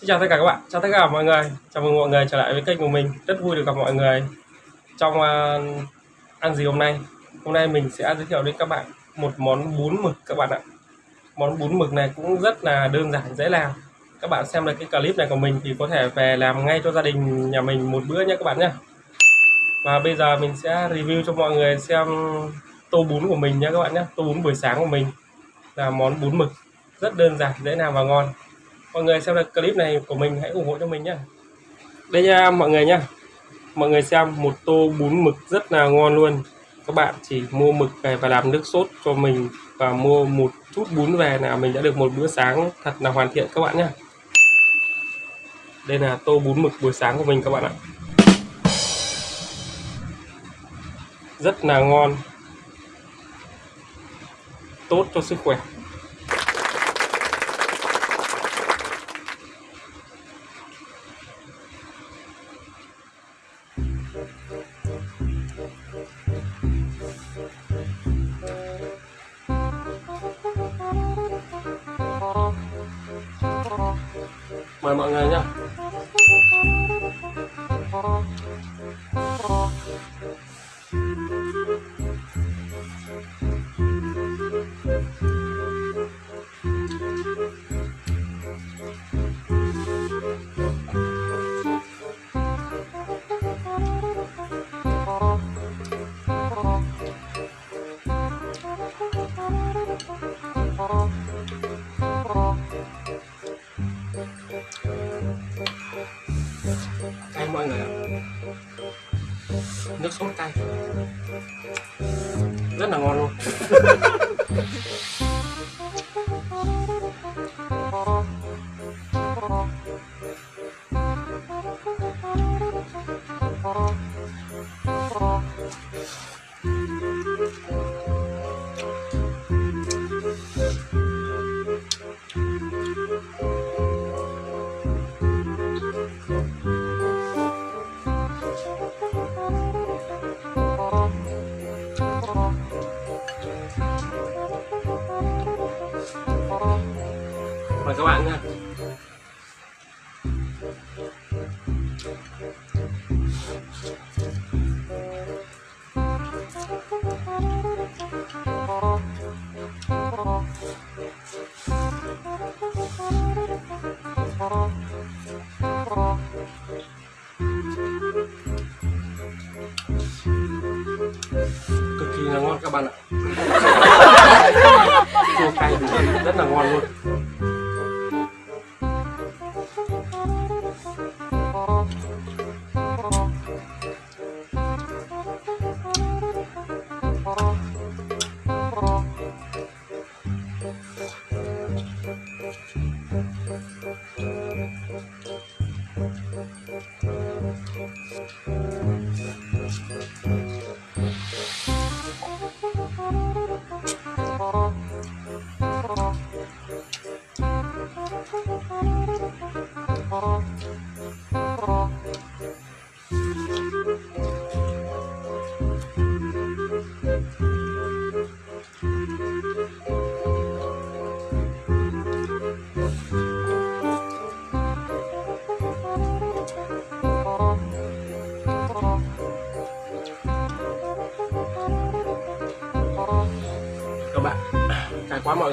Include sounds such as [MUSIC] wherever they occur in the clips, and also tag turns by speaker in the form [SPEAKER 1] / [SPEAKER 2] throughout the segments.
[SPEAKER 1] Xin chào tất cả các bạn, chào tất cả mọi người. Chào mừng mọi người trở lại với kênh của mình. Rất vui được gặp mọi người Trong uh, ăn gì hôm nay. Hôm nay mình sẽ giới thiệu đến các bạn Một món bún mực các bạn ạ. Món bún mực này cũng rất là đơn giản, dễ làm. Các bạn xem được cái clip này của mình Thì có thể về làm ngay cho gia đình nhà mình một bữa nhé các bạn nhé. Và bây giờ mình sẽ review cho mọi người xem Tô bún của mình nhé các bạn nhé. Tô bún buổi sáng của mình Là món bún mực. Rất đơn giản, dễ làm và ngon mọi người xem được clip này của mình, hãy ủng hộ cho mình nhé đây nha, mọi người nhá. Mọi người xem, một tô bún mực rất là ngon luôn. Các bạn chỉ mua mực về và làm nước sốt cho mình và mua một chút bún về là mình đã được một bữa sáng thật là hoàn thiện các bạn nhé đây là tô bún mực buổi sáng của mình các bạn ạ. Rất là ngon. Tốt cho sức khỏe. Mời mọi người nhé Oh. Nước sốt cay. Rất là ngon luôn. [LAUGHS] mời các bạn nha. Cực kỳ là ngon các bạn ạ. [LAUGHS] Chua cay rất là ngon luôn các cay quá mọi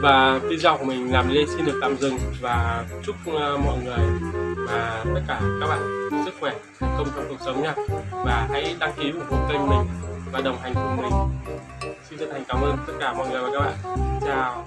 [SPEAKER 1] và video của mình làm lên xin được tạm dừng và chúc ờ, mọi người và tất cả các bạn sức khỏe thành công trong cuộc sống nha. Và hãy đăng ký ủng hộ kênh mình và đồng hành cùng mình. Xin chân thành cảm ơn tất cả mọi người và các bạn. Chào.